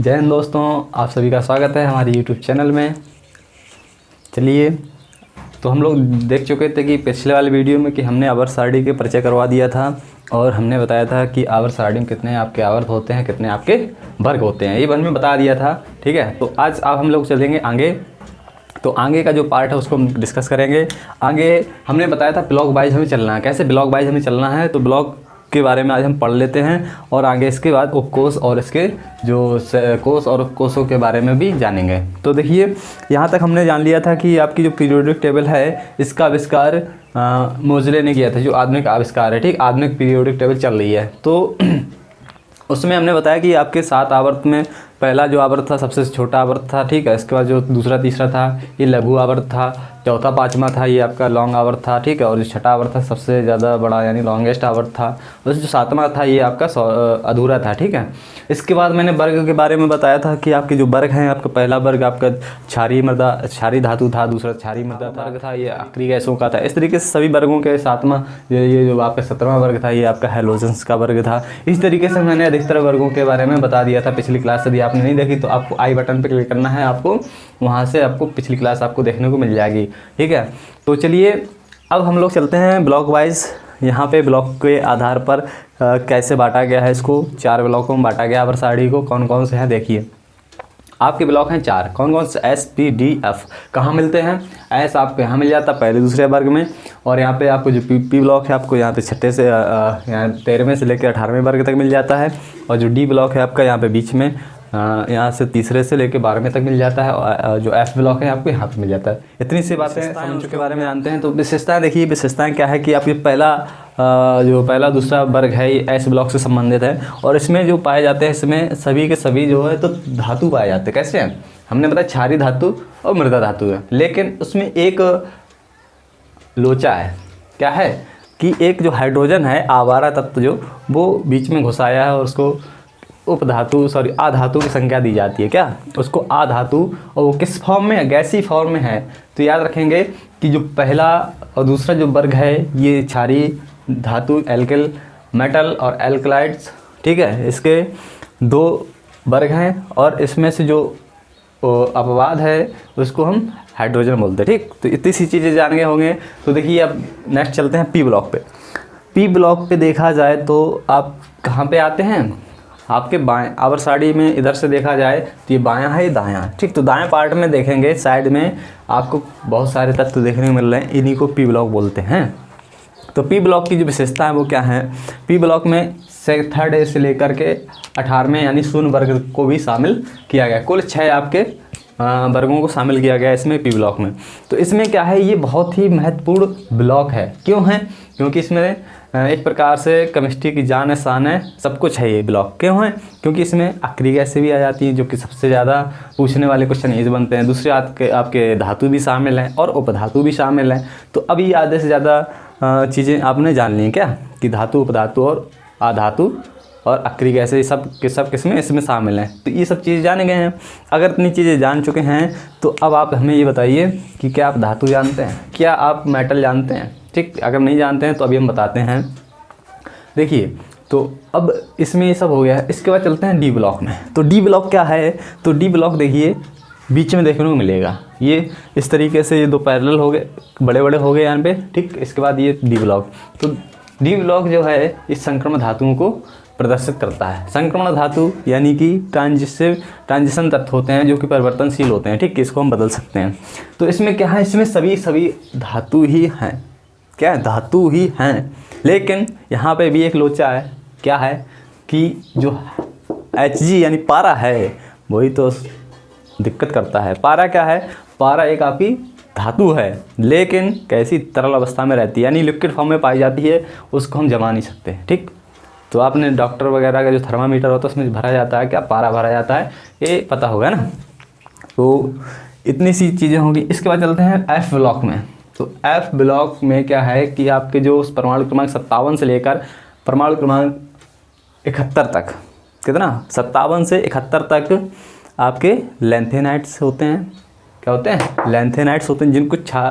जय हिंद दोस्तों, आप सभी का स्वागत है हमारे यूट्यूब चैनल में। चलिए तो हम लोग देख चुके थे कि पिछले वाले वीडियो में कि हमने आवर सारडी के परिचय करवा दिया था और हमने बताया था कि आवर सारडी में कितने आपके आवर्त होते हैं, कितने आपके वर्ग होते हैं। ये वन में बता दिया था, ठीक है? तो आज आप हम लोग चलेंगे आगे। तो आगे का जो पार्ट है, उसको हम डिस्कस करेंगे। आगे हमने बताया था ब्लॉक वाइज हमें चलना है। कैसे ब्लॉक वाइज हमें चलना है? तो ब्लॉक के बारे में आज हम पढ़ लेते हैं और आगे इसके बाद उपकोष और इसके जो कोष और उपकोषों के बारे में भी जानेंगे। तो देखिए, यहाँ तक हमने जान लिया था कि आपकी जो पीरियोडिक टेबल है, इसका आविष्कार मोजले ने किया था, जो आधुनिक आविष्कार है, ठीक? आधुनिक पीरियोडिक टेबल चल रही है। तो उसमें हमने बताया कि आपके सात आवर्त में पहला जो आवर्त था, सबसे छोटा आवर्त था, ठीक है? इसके बाद जो दूसरा तीसरा था, ये लघु आवर्त था चौथा, पाँचवा था, ये आपका लॉन्ग आवर था, ठीक है? और जो छठा आवर था, सबसे ज़्यादा बड़ा, यानी लॉन्गेस्ट आवर था। और जो सातवां था, ये आपका अधूरा था, ठीक है? इसके बाद मैंने वर्ग के बारे में बताया था कि आपके जो वर्ग हैं, आपका पहला वर्ग आपका क्षारी मृदा, क्षारी धातु था, दूसरा क्षारी मृदा वर्ग था, ये आखिरी गैसों का था। इस तरीके से सभी वर्गों के सातवां, ये जो आपका सत्रहवां वर्ग था, ये आपका हेलोजेंस का वर्ग था। इस तरीके से मैंने अधिकतर वर्गों के बारे में बता दिया था। पिछली क्लास यदि आपने नहीं देखी तो आपको आई बटन पर क्लिक करना है, आपको वहाँ से आपको पिछली क्लास आपको देखने को मिल जाएगी। ठीक है? तो चलिए अब हम लोग चलते हैं ब्लॉक वाइज यहाँ पे ब्लॉक के आधार पर आ, कैसे बांटा गया है इसको? चार ब्लॉकों में बांटा गया अवर साड़ी को। कौन कौन से हैं? देखिए। आपके ब्लॉक हैं चार। कौन कौन से? एस पी डी एफ़ कहाँ मिलते हैं? एस आपको यहाँ मिल जाता है पहले दूसरे वर्ग में। और यहाँ पे आपको जो पी पी ब्लॉक है आपको यहाँ पे छठे से यहाँ तेरहवें से लेकर अठारहवें वर्ग तक मिल जाता है। और जो डी ब्लॉक है आपका यहाँ पे बीच में। यहाँ से तीसरे से लेकर बारहवें तक मिल जाता है जो एफ़ ब्लॉक है आपको यहाँ पे मिल जाता है। इतनी सी बातें समझ के बारे में जानते हैं तो विशेषताएँ देखिए विशेषताएँ क्या है कि आपकी पहला जो पहला दूसरा वर्ग है ये एस ब्लॉक से संबंधित है और इसमें जो पाए जाते हैं इसमें सभी के सभी जो है तो धातु पाए जाते हैं। कैसे हैं? हमने बताया क्षारी धातु और मृदा धातु है लेकिन उसमें एक लोचा है। क्या है? कि एक जो हाइड्रोजन है आवारा तत्व जो वो बीच में घुसाया है और उसको उपधातु सॉरी आधातु की संख्या दी जाती है, क्या? उसको आधातु और वो किस फॉर्म में गैसी फॉर्म में है। तो याद रखेंगे कि जो पहला और दूसरा जो वर्ग है, ये क्षारी धातु एल्किल मेटल और एल्कलाइड्स ठीक है? इसके दो वर्ग हैं और इसमें से जो अपवाद है, उसको हम हाइड्रोजन बोलते हैं, ठीक? तो इतनी सी चीज़ें जान गए होंगे। तो देखिए, अब नेक्स्ट चलते हैं पी ब्लॉक पे। पी ब्लॉक पे देखा जाए तो आप कहाँ पे आते हैं? आपके बाएँ आवर साड़ी में इधर से देखा जाए तो ये बायां है, ये दायां है। ठीक तो दाएँ पार्ट में देखेंगे साइड में आपको बहुत सारे तत्व देखने को मिल रहे हैं, इन्हीं को पी ब्लॉक बोलते हैं। तो पी ब्लॉक की जो विशेषता है वो क्या है? पी ब्लॉक में से थर्ड ए से लेकर के अठारहवें यानी शून्य वर्ग को भी शामिल किया गया। कुल छः आपके वर्गों को शामिल किया गया इसमें पी ब्लॉक में। तो इसमें क्या है? ये बहुत ही महत्वपूर्ण ब्लॉक है। क्यों है? क्योंकि इसमें एक प्रकार से केमिस्ट्री की जान है शान है, सब कुछ है ये ब्लॉक क्यों है, क्योंकि इसमें आखिरी गैसें भी आ जाती हैं, जो कि सबसे ज़्यादा पूछने वाले क्वेश्चन यही बनते हैं। दूसरे आपके आपके धातु भी शामिल हैं और उपधातु भी शामिल हैं। तो अभी आधे से ज़्यादा चीज़ें आपने जान ली हैं क्या? कि धातु, उपधातु और आधातु और अक्री गैसे सब के, सब किस्में इसमें शामिल हैं। तो ये सब चीज़ जाने गए हैं। अगर इतनी चीज़ें जान चुके हैं तो अब आप हमें ये बताइए कि क्या आप धातु जानते हैं? क्या आप मेटल जानते हैं? ठीक, अगर नहीं जानते हैं तो अभी हम बताते हैं। देखिए तो अब इसमें ये सब हो गया है। इसके बाद चलते हैं डी ब्लॉक में। तो डी ब्लॉक क्या है? तो डी ब्लॉक देखिए, बीच में देखने को मिलेगा। ये इस तरीके से ये दो पैरेलल हो गए बड़े बड़े हो गए यहाँ पे। ठीक, इसके बाद ये डी ब्लॉक तो डी ब्लॉक जो है, इस संक्रमण धातुओं को प्रदर्शित करता है। संक्रमण धातु यानी कि ट्रांजिसिव ट्रांजिशन तत्व होते हैं जो कि परिवर्तनशील होते हैं। ठीक, इसको हम बदल सकते हैं। तो इसमें क्या है? इसमें सभी सभी धातु ही हैं। क्या है धातु ही हैं? लेकिन यहाँ पे भी एक लोचा है। क्या है? कि जो एच जी यानी पारा है, वही तो दिक्कत करता है। पारा क्या है? पारा एक आपकी धातु है, लेकिन कैसी तरल अवस्था में रहती है, यानी लिक्विड फॉर्म में पाई जाती है, उसको हम जमा नहीं सकते ठीक? तो आपने डॉक्टर वगैरह का जो थर्मामीटर होता है, उसमें भरा जाता है, क्या पारा भरा जाता है, ये पता होगा ना? तो इतनी सी चीज़ें होंगी। इसके बाद चलते हैं एफ़ ब्लॉक में। तो एफ़ ब्लॉक में क्या है कि आपके जो परमाणु क्रमांक सत्तावन से लेकर परमाणु क्रमांक इकहत्तर तक, कितना? सत्तावन से इकहत्तर तक आपके लेंथेनाइट्स होते हैं। क्या होते हैं? लेंथेनाइट्स होते हैं, जिनको छा,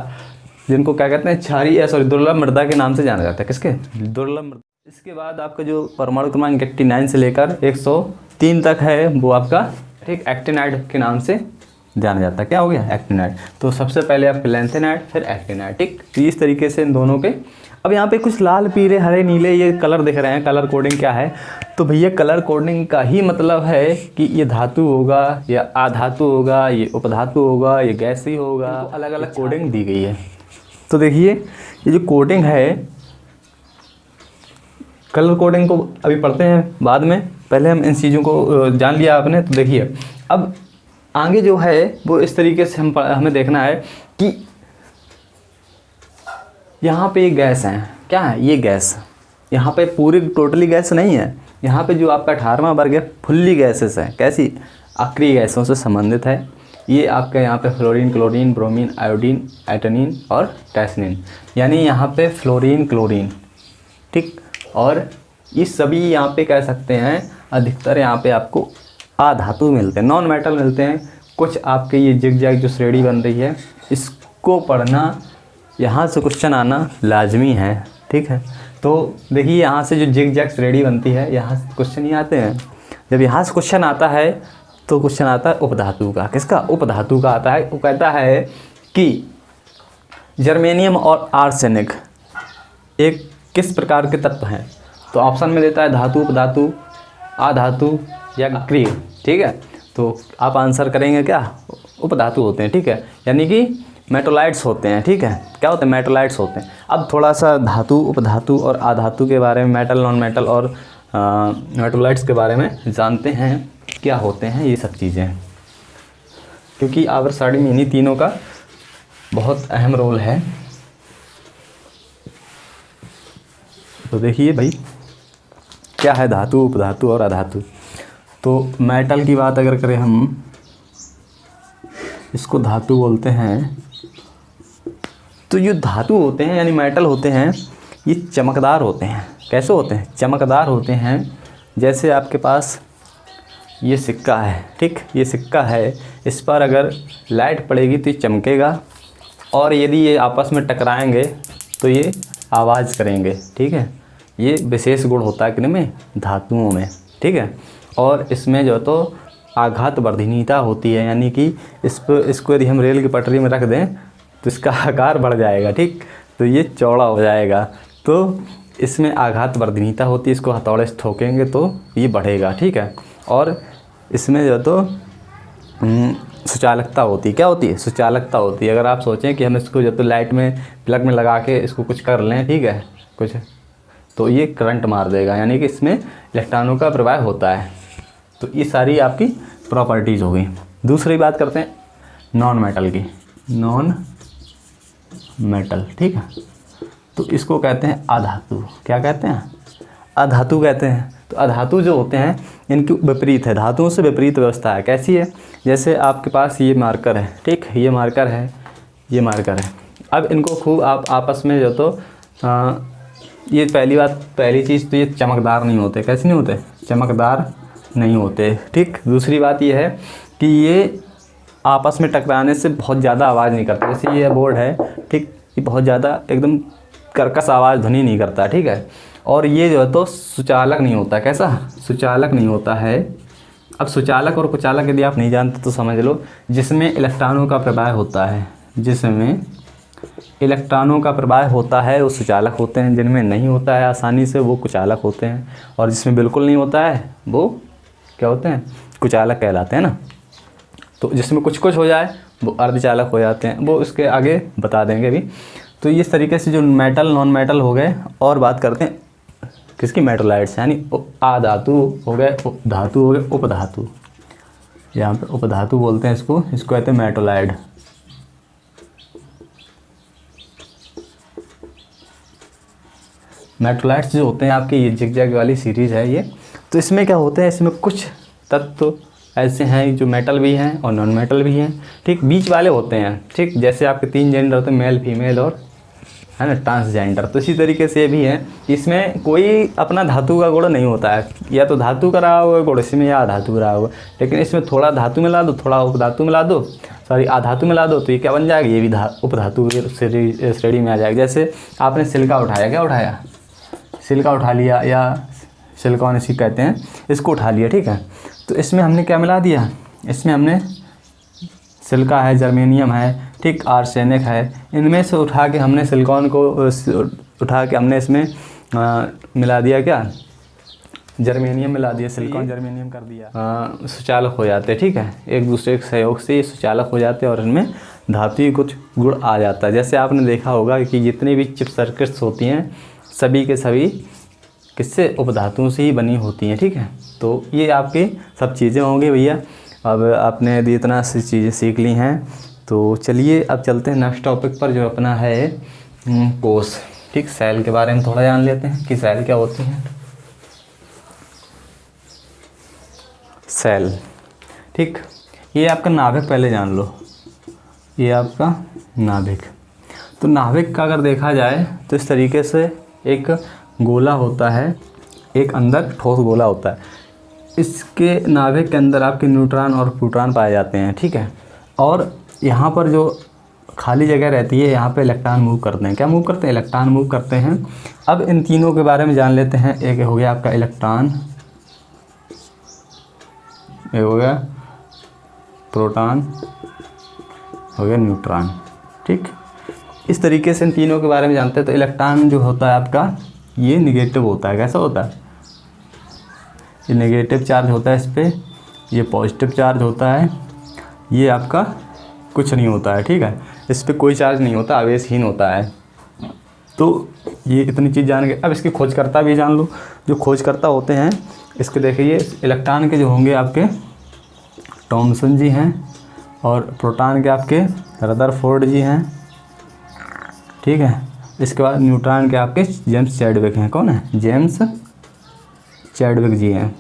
जिनको क्या कहते हैं? छारी या सॉरी दुर्लभ मृदा के नाम से जाना जाता है। किसके? दुर्लभ मृदा। इसके बाद आपका जो परमाणु क्रमांक एट्टी नाइन से लेकर एक सौ तीन तक है, वो आपका ठीक एक्टिनाइड के नाम से जाना जाता है। क्या हो गया? एक्टिनाइड तो सबसे पहले आपके लेंथेनाइड फिर एक्टिनाइड ठीक? तो इस तरीके से इन दोनों के अब यहाँ पे कुछ लाल पीले हरे नीले ये कलर दिख रहे हैं। कलर कोडिंग क्या है? तो भैया कलर कोडिंग का ही मतलब है कि ये धातु होगा या आधातु होगा ये उपधातु होगा ये गैसी होगा। अलग अलग कोडिंग दी गई है। तो देखिए ये जो कोडिंग है कलर कोडिंग को अभी पढ़ते हैं बाद में। पहले हम इन चीज़ों को जान लिया आपने तो देखिए। अब आगे जो है, वो इस तरीके से हम हमें देखना है कि यहाँ पे ये गैस है। क्या है? ये गैस। यहाँ पे पूरी टोटली गैस नहीं है। यहाँ पे जो आपका अठारहवा वर्ग है, फुल्ली गैसेस है। कैसी? आक्रिय गैसों से संबंधित है। ये आपका यहाँ पे fluorine, chlorine, bromine, iodine, astatine और टैसनिन। यानी यहाँ पे फ्लोरीन, क्लोरीन। ठीक? और ये सभी यहाँ पे कह सकते हैं, अधिकतर यहाँ पे आपको आधातु मिलते हैं नॉन मेटल मिलते हैं। कुछ आपके ये जिग जैग जो श्रेणी बन रही है, इसको पढ़ना, यहाँ से क्वेश्चन आना लाजमी है, ठीक है? तो देखिए, यहाँ से जो जिग जैग श्रेणी बनती है, यहाँ से क्वेश्चन ही आते हैं। जब यहाँ से क्वेश्चन आता है तो क्वेश्चन आता है उपधातु का। किसका? उपधातु का आता है। वो कहता है कि जर्मेनियम और आर्सेनिक एक किस प्रकार के तत्व हैं? तो ऑप्शन में देता है धातु, उपधातु, आधातु या क्रिय ठीक है? तो आप आंसर करेंगे क्या? उपधातु होते हैं, ठीक है? यानी कि मेटोलाइट्स होते हैं, ठीक है? क्या होते हैं? मेटोलाइट्स होते हैं। अब थोड़ा सा धातु उपधातु और आधातु के बारे में, मेटल नॉन मेटल और मेटोलाइट्स के बारे में जानते हैं, क्या होते हैं ये सब चीज़ें। क्योंकि आवर साड़ी में इन्हीं तीनों का बहुत अहम रोल है। तो देखिए भाई, क्या है धातु उपधातु और अधातु तो मेटल की बात अगर करें हम, इसको धातु बोलते हैं। तो जो धातु होते हैं, यानी मेटल होते हैं, ये चमकदार होते हैं। कैसे होते हैं? चमकदार होते हैं, जैसे आपके पास ये सिक्का है, ठीक? ये सिक्का है, इस पर अगर लाइट पड़ेगी तो ये चमकेगा, और यदि ये आपस में टकराएँगे तो ये आवाज़ करेंगे, ठीक है? ये विशेष गुण होता है किन में धातुओं में, ठीक है? और इसमें जो तो आघात वर्धनीयता होती है यानी कि इस पर इसको यदि हम रेल की पटरी में रख दें तो इसका आकार बढ़ जाएगा ठीक? तो ये चौड़ा हो जाएगा। तो इसमें आघात वर्धनीयता होती है इसको हथौड़े से ठोकेंगे तो ये बढ़ेगा ठीक है? और इसमें जो तो हम्म, सुचालकता होती है। क्या होती है? सुचालकता होती है। अगर आप सोचें कि हम इसको जो तो लाइट में प्लग में लगा के इसको कुछ कर लें ठीक है? कुछ तो ये करंट मार देगा यानी कि इसमें इलेक्ट्रॉनों का प्रवाह होता है। तो ये सारी आपकी प्रॉपर्टीज़ हो गई। दूसरी बात करते हैं नॉन मेटल की। नॉन मेटल ठीक है? तो इसको कहते हैं अधातु। क्या कहते हैं? अधातु कहते हैं। तो अधातु जो होते हैं इनकी विपरीत है। धातुओं से विपरीत व्यवस्था है। कैसी है? जैसे आपके पास ये मार्कर है ठीक? ये मार्कर है ये मार्कर है। अब इनको खूब आप आपस में जो तो आ, ये पहली बात पहली चीज़ तो ये चमकदार नहीं होते। कैसे नहीं होते? चमकदार नहीं होते। ठीक? दूसरी बात यह है कि ये आपस में टकराने से बहुत ज़्यादा आवाज़ नहीं करता। जैसे ये बोर्ड है, ठीक? ये बहुत ज़्यादा एकदम कर्कश आवाज़ ध्वनि नहीं करता, ठीक है? और ये जो है तो सुचालक नहीं होता, कैसा? सुचालक नहीं होता है। अब सुचालक और कुचालक यदि आप नहीं जानते तो समझ लो, जिसमें इलेक्ट्रॉनों का प्रवाह होता है, जिसमें इलेक्ट्रॉनों का प्रवाह होता है, वो सुचालक होते हैं। जिनमें नहीं होता है, आसानी से वो कुचालक होते हैं। और जिसमें बिल्कुल नहीं होता है, वो क्या होते हैं? कुचालक कहलाते हैं ना? तो जिसमें कुछ कुछ हो जाए, वो अर्धचालक हो जाते हैं। वो उसके आगे बता देंगे भी तो इस तरीके से जो मेटल नॉन मेटल हो गए, और बात करते हैं, किसकी मेटोलाइट्स यानी आधातु हो गए धातु हो गए, उपधातु। यहाँ पे उपधातु बोलते हैं इसको इसको कहते हैं मेटोलाइड मेट्रोलाइट्स जो होते हैं, आपके ये जिग जैग वाली सीरीज़ है ये। तो इसमें क्या होते हैं, इसमें कुछ तत्व ऐसे हैं जो मेटल भी हैं और नॉन मेटल भी हैं। ठीक, बीच वाले होते हैं। ठीक, जैसे आपके तीन जेंडर होते हैं मेल फीमेल और, है ना ट्रांसजेंडर तो इसी तरीके से भी है। इसमें कोई अपना धातु का गुण नहीं होता है। या तो धातु का रहा होगा गुण इसमें, या धातु रहा होगा। लेकिन इसमें थोड़ा धातु मिला दो, थोड़ा उपधातु मिला दो। सॉरी आधातु मिला दो तो ये क्या बन जाएगा? ये भी धा, उपधातु श्रेणी में आ जाएगा। जैसे आपने सिल्का उठाया, क्या उठाया? सिल्का उठा लिया या सिलिकॉन इसी कहते हैं इसको उठा लिया ठीक है? तो इसमें हमने क्या मिला दिया? इसमें हमने सिल्का है जर्मेनियम है ठीक आर्सेनिक है। इनमें से उठा के हमने सिलिकॉन को उठा के हमने इसमें आ, मिला दिया क्या? जर्मेनियम मिला दिया सिलिकॉन जर्मेनियम कर दिया। सुचालक हो जाते ठीक है? एक दूसरे के सहयोग से ये सुचालक हो जाते और इनमें धातु कुछ गुण आ जाता। है जैसे आपने देखा होगा कि जितनी भी चिप सर्किट्स होती हैं सभी के सभी किससे? उपधातुओं से ही बनी होती हैं ठीक है? तो ये आपकी सब चीज़ें होंगी भैया। अब आपने यदि इतना सी चीज़ें सीख ली हैं तो चलिए अब चलते हैं नेक्स्ट टॉपिक पर जो अपना है हम्म, कोस ठीक सेल के बारे में थोड़ा जान लेते हैं कि सेल क्या होती हैं। सेल ठीक ये आपका नाभिक पहले जान लो। ये आपका नाभिक। तो नाभिक का अगर देखा जाए तो इस तरीके से एक गोला होता है, एक अंदर ठोस गोला होता है। इसके नाभिक के अंदर आपके न्यूट्रॉन और प्रोटॉन पाए जाते हैं, ठीक है? और यहाँ पर जो खाली जगह रहती है, यहाँ पे इलेक्ट्रॉन मूव करते हैं। क्या मूव करते हैं? इलेक्ट्रॉन मूव करते हैं। अब इन तीनों के बारे में जान लेते हैं। एक हो गया आपका इलेक्ट्रॉन, एक हो गया प्रोटॉन हो गया न्यूट्रॉन, ठीक? इस तरीके से इन तीनों के बारे में जानते हैं। तो इलेक्ट्रॉन जो होता है आपका ये निगेटिव होता है, कैसा होता है? ये निगेटिव चार्ज होता है इस पर ये पॉजिटिव चार्ज होता है, ये आपका कुछ नहीं होता है, ठीक है? इस पर कोई चार्ज नहीं होता, आवेशहीन होता है। तो ये इतनी चीज़ जान गए अब इसकी खोजकर्ता भी जान लो। जो खोजकर्ता होते हैं, इसके देखिए, इलेक्ट्रॉन के जो होंगे आपके, टॉमसन जी हैं और प्रोटॉन के आपके, रदरफोर्ड जी हैं, ठीक है? इसके बाद न्यूट्रॉन के आपके जेम्स चैडविक हैं। कौन है? जेम्स चैडविक जी हैं।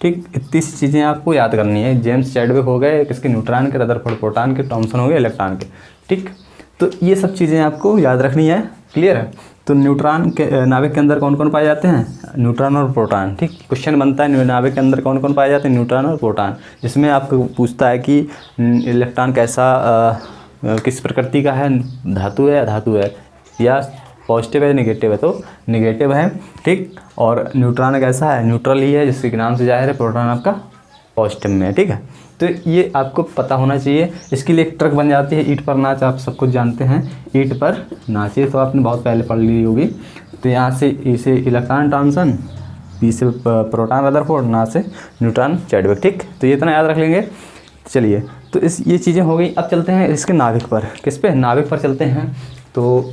ठीक इतनी सी चीज़ें आपको याद करनी है। जेम्स चैडविक हो गए किसके? न्यूट्रॉन के रदरफोर्ड प्रोटॉन के टॉमसन हो गए इलेक्ट्रॉन के। ठीक तो ये सब चीज़ें आपको याद रखनी है। क्लियर है? तो न्यूट्रॉन के नाविक के अंदर कौन कौन पाए जाते हैं? न्यूट्रॉन और प्रोटॉन। ठीक क्वेश्चन बनता है नाविक के अंदर कौन कौन पाए जाते हैं? न्यूट्रॉन और प्रोटॉन। जिसमें आपको पूछता है कि इलेक्ट्रॉन कैसा आ, किस प्रकृति का है? धातु है या धातु है? या पॉजिटिव है निगेटिव है तो निगेटिव है, ठीक? और न्यूट्रॉन कैसा है न्यूट्रल ही है, जिसके नाम से ज़ाहिर है प्रोटॉन आपका पॉजिटिव में है, ठीक है? तो ये आपको पता होना चाहिए। इसके लिए एक ट्रक बन जाती है ईट पर नाच, आप सब कुछ जानते हैं। ईट पर नाच ये तो आपने बहुत पहले पढ़ ली होगी। तो यहाँ से इसे इलेक्ट्रॉन ट्रांसन पी से प्रोटॉन रदरफोर्ड ना से न्यूट्रॉन चैडविक ठीक? तो ये इतना याद रख लेंगे। चलिए तो इस, ये चीज़ें हो गई। अब चलते हैं इसके नाविक पर। किस पे? नाविक पर चलते हैं। तो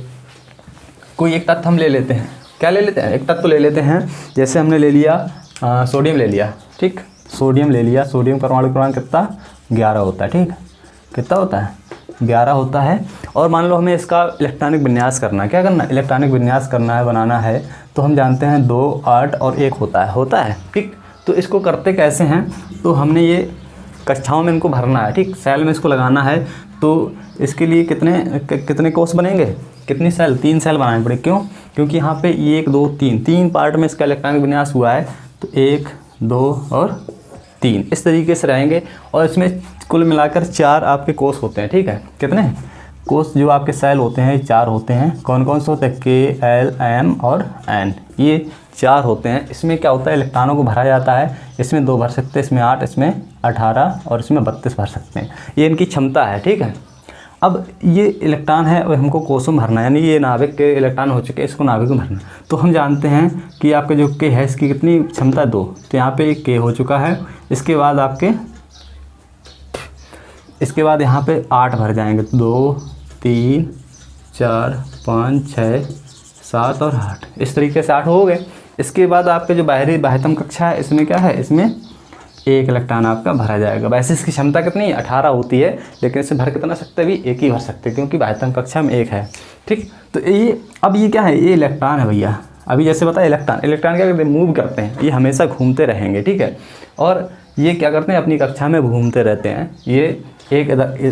कोई एक तत्व हम ले लेते हैं। क्या ले लेते हैं? एक तत्व ले लेते हैं। जैसे हमने ले लिया सोडियम ले लिया, ठीक? सोडियम ले लिया, सोडियम परमाणु क्रमांक कितना? ग्यारह होता है, ठीक? कितना होता है? ग्यारह होता है। और मान लो हमें इसका इलेक्ट्रॉनिक विन्यास करना है। क्या करना है? इलेक्ट्रॉनिक विन्यास करना है, बनाना है। तो हम जानते हैं दो, आठ और एक होता है। होता है, ठीक? तो इसको करते कैसे हैं? तो हमने ये कक्षाओं में इनको भरना है, ठीक? सेल में इसको लगाना है। तो इसके लिए कितने कितने कोर्स बनेंगे? कितनी सेल तीन सेल बनाने पड़े। क्यों? क्योंकि यहाँ पे एक, दो, तीन तीन पार्ट में इसका इलेक्ट्रॉनिक विन्यास हुआ है। तो एक, दो और तीन। इस तरीके से रहेंगे और इसमें कुल मिलाकर चार आपके कोर्स होते हैं, ठीक है? कितने? कोर्स जो आपके सेल होते हैं चार होते हैं। कौन कौन से होते हैं? के एल एम और एन ये चार होते हैं। इसमें क्या होता है? इलेक्ट्रॉनों को भरा जाता है। इसमें दो भर सकते हैं, इसमें आठ, इसमें अठारह और इसमें बत्तीस भर सकते हैं। ये इनकी क्षमता है, ठीक है? अब ये इलेक्ट्रॉन है और हमको कोसों भरना यानी ये नाविक के इलेक्ट्रॉन हो चुके हैं, इसको नाविक में भरना तो हम जानते हैं कि आपके जो के है, इसकी कितनी क्षमता दो। तो यहाँ पे के हो चुका है, इसके बाद आपके, इसके बाद यहाँ पे आठ भर जाएँगे। दो, तीन, चार, पाँच, छः, सात और आठ। इस तरीके से आठ हो गए। इसके बाद आपके जो बाहरी बाह्यतम कक्षा है, इसमें क्या है? इसमें एक इलेक्ट्रॉन आपका भरा जाएगा। वैसे इसकी क्षमता कितनी? अठारह होती है, लेकिन इसे भर कितना सकते भी एक ही भर सकते क्योंकि बाह्यतम कक्षा में एक है। ठीक? तो ये, अब ये क्या है? ये इलेक्ट्रॉन है भैया। अभी जैसे बताया, इलेक्ट्रॉन। इलेक्ट्रॉन क्या करते हैं? मूव करते हैं। ये हमेशा घूमते रहेंगे, ठीक है? और ये क्या करते हैं? अपनी कक्षा में घूमते रहते हैं। ये एक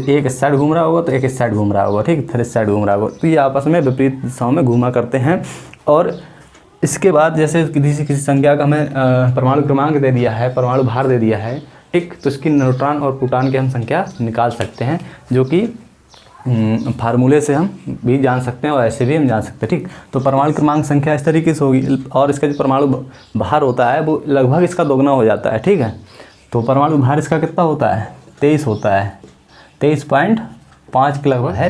एक साइड घूम रहा होगा तो एक साइड घूम रहा होगा, ठीक? इस साइड घूम रहा होगा। तो ये आपस में विपरीत दिशाओं में घूमा करते हैं। और इसके बाद जैसे किसी किसी संख्या का हमें परमाणु क्रमांक दे दिया है, परमाणु भार दे दिया है, ठीक तो इसकी न्यूट्रॉन और प्रोटॉन की हम संख्या निकाल सकते हैं, जो कि फार्मूले से हम भी जान सकते हैं और ऐसे भी हम जान सकते हैं, ठीक। तो परमाणु क्रमांक संख्या इस तरीके से होगी, और इसका जो परमाणु भार होता है, वो लगभग इसका दोगुना हो जाता है, ठीक है। तो परमाणु भार इसका कितना होता है? तेईस होता है। तेईस पॉइंट पाँच के लगभग है।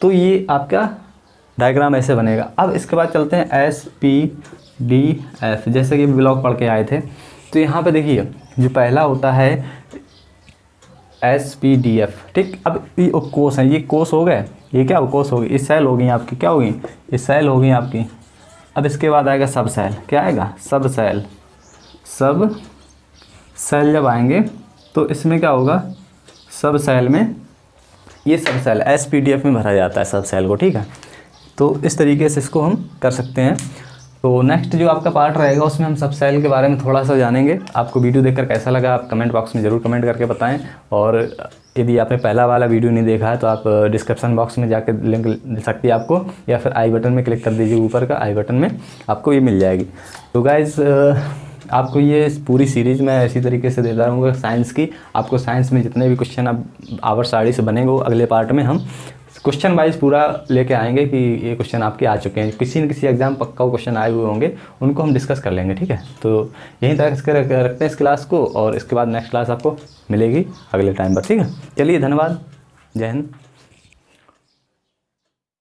तो ये आपका डायग्राम ऐसे बनेगा। अब इसके बाद चलते हैं एस पी डी एफ़ जैसे कि ब्लॉक पढ़ के आए थे। तो यहाँ पे देखिए, जो पहला होता है एस पी डी एफ़ ठीक? अब ये कोस हैं। ये कोस हो गए? ये क्या कोस हो गई? इस सेल हो गई आपकी। क्या होगी इस सेल हो गई आपकी। अब इसके बाद आएगा सब सेल क्या आएगा? सब सेल सब सेल जब आएँगे तो इसमें क्या होगा? सब सेल में ये सब shell S P D F में भरा जाता है सब सेल को। ठीक है? तो इस तरीके से इसको हम कर सकते हैं। तो नेक्स्ट जो आपका पार्ट रहेगा, उसमें हम सब सेल के बारे में थोड़ा सा जानेंगे। आपको वीडियो देखकर कैसा लगा, आप कमेंट बॉक्स में ज़रूर कमेंट करके बताएँ। और यदि आपने पहला वाला वीडियो नहीं देखा है तो आप डिस्क्रिप्शन बॉक्स में जाकर लिंक मिल सकती है आपको, या फिर आई बटन में क्लिक कर दीजिए ऊपर का आई बटन में आपको ये मिल जाएगी। तो गाइज़ आपको ये पूरी सीरीज़ मैं इसी तरीके से देता रहूँगा साइंस की। आपको साइंस में जितने भी क्वेश्चन आप आवर साड़ी से बनेंगे अगले पार्ट में हम क्वेश्चन वाइज पूरा लेके आएँगे कि ये क्वेश्चन आपके आ चुके हैं। किसी न किसी एग्ज़ाम पक्का क्वेश्चन आए हुए होंगे, उनको हम डिस्कस कर लेंगे, ठीक है? तो यहीं तरह इसके रखते हैं इस क्लास को और इसके बाद नेक्स्ट क्लास आपको मिलेगी अगले टाइम पर, ठीक है? चलिए धन्यवाद। जय हिंद।